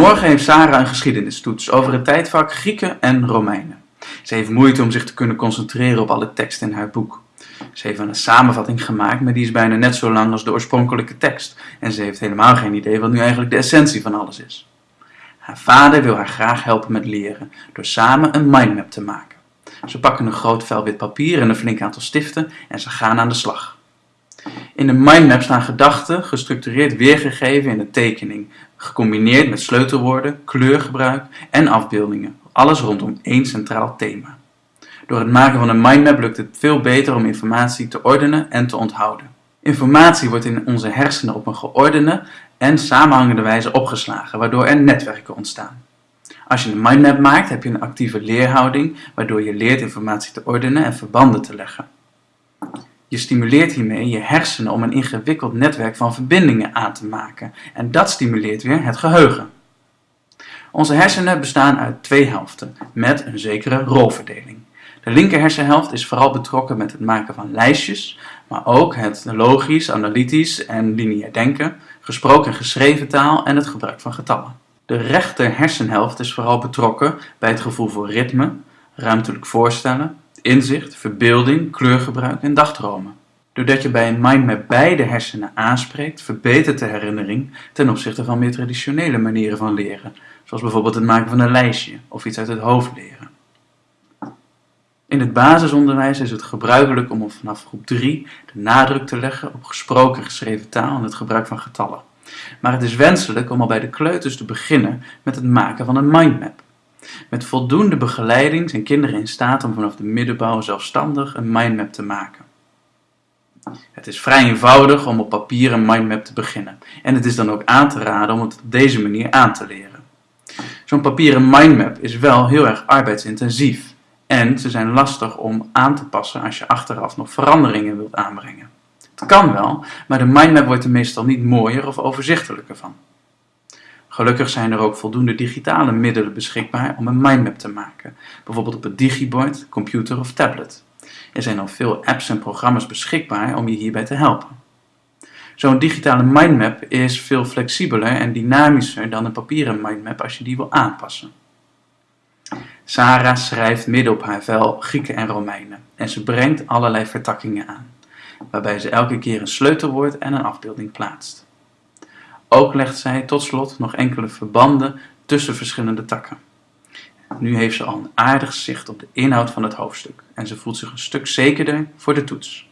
Morgen heeft Sarah een geschiedenistoets over het tijdvak Grieken en Romeinen. Ze heeft moeite om zich te kunnen concentreren op alle tekst in haar boek. Ze heeft een samenvatting gemaakt, maar die is bijna net zo lang als de oorspronkelijke tekst. En ze heeft helemaal geen idee wat nu eigenlijk de essentie van alles is. Haar vader wil haar graag helpen met leren, door samen een mindmap te maken. Ze pakken een groot vel wit papier en een flink aantal stiften en ze gaan aan de slag. In de mindmap staan gedachten gestructureerd weergegeven in een tekening, gecombineerd met sleutelwoorden, kleurgebruik en afbeeldingen. Alles rondom één centraal thema. Door het maken van een mindmap lukt het veel beter om informatie te ordenen en te onthouden. Informatie wordt in onze hersenen op een geordende en samenhangende wijze opgeslagen, waardoor er netwerken ontstaan. Als je een mindmap maakt, heb je een actieve leerhouding, waardoor je leert informatie te ordenen en verbanden te leggen. Je stimuleert hiermee je hersenen om een ingewikkeld netwerk van verbindingen aan te maken en dat stimuleert weer het geheugen. Onze hersenen bestaan uit twee helften met een zekere rolverdeling. De linker hersenhelft is vooral betrokken met het maken van lijstjes, maar ook het logisch, analytisch en lineair denken, gesproken en geschreven taal en het gebruik van getallen. De rechter hersenhelft is vooral betrokken bij het gevoel voor ritme, ruimtelijk voorstellen, inzicht, verbeelding, kleurgebruik en dagdromen. Doordat je bij een mindmap beide hersenen aanspreekt, verbetert de herinnering ten opzichte van meer traditionele manieren van leren, zoals bijvoorbeeld het maken van een lijstje of iets uit het hoofd leren. In het basisonderwijs is het gebruikelijk om vanaf groep 3 de nadruk te leggen op gesproken geschreven taal en het gebruik van getallen. Maar het is wenselijk om al bij de kleuters te beginnen met het maken van een mindmap. Met voldoende begeleiding zijn kinderen in staat om vanaf de middenbouw zelfstandig een mindmap te maken. Het is vrij eenvoudig om op papier een mindmap te beginnen en het is dan ook aan te raden om het op deze manier aan te leren. Zo'n papieren mindmap is wel heel erg arbeidsintensief en ze zijn lastig om aan te passen als je achteraf nog veranderingen wilt aanbrengen. Het kan wel, maar de mindmap wordt er meestal niet mooier of overzichtelijker van. Gelukkig zijn er ook voldoende digitale middelen beschikbaar om een mindmap te maken, bijvoorbeeld op een digibord, computer of tablet. Er zijn al veel apps en programma's beschikbaar om je hierbij te helpen. Zo'n digitale mindmap is veel flexibeler en dynamischer dan een papieren mindmap als je die wil aanpassen. Sarah schrijft midden op haar vel Grieken en Romeinen en ze brengt allerlei vertakkingen aan, waarbij ze elke keer een sleutelwoord en een afbeelding plaatst. Ook legt zij tot slot nog enkele verbanden tussen verschillende takken. Nu heeft ze al een aardig zicht op de inhoud van het hoofdstuk en ze voelt zich een stuk zekerder voor de toets.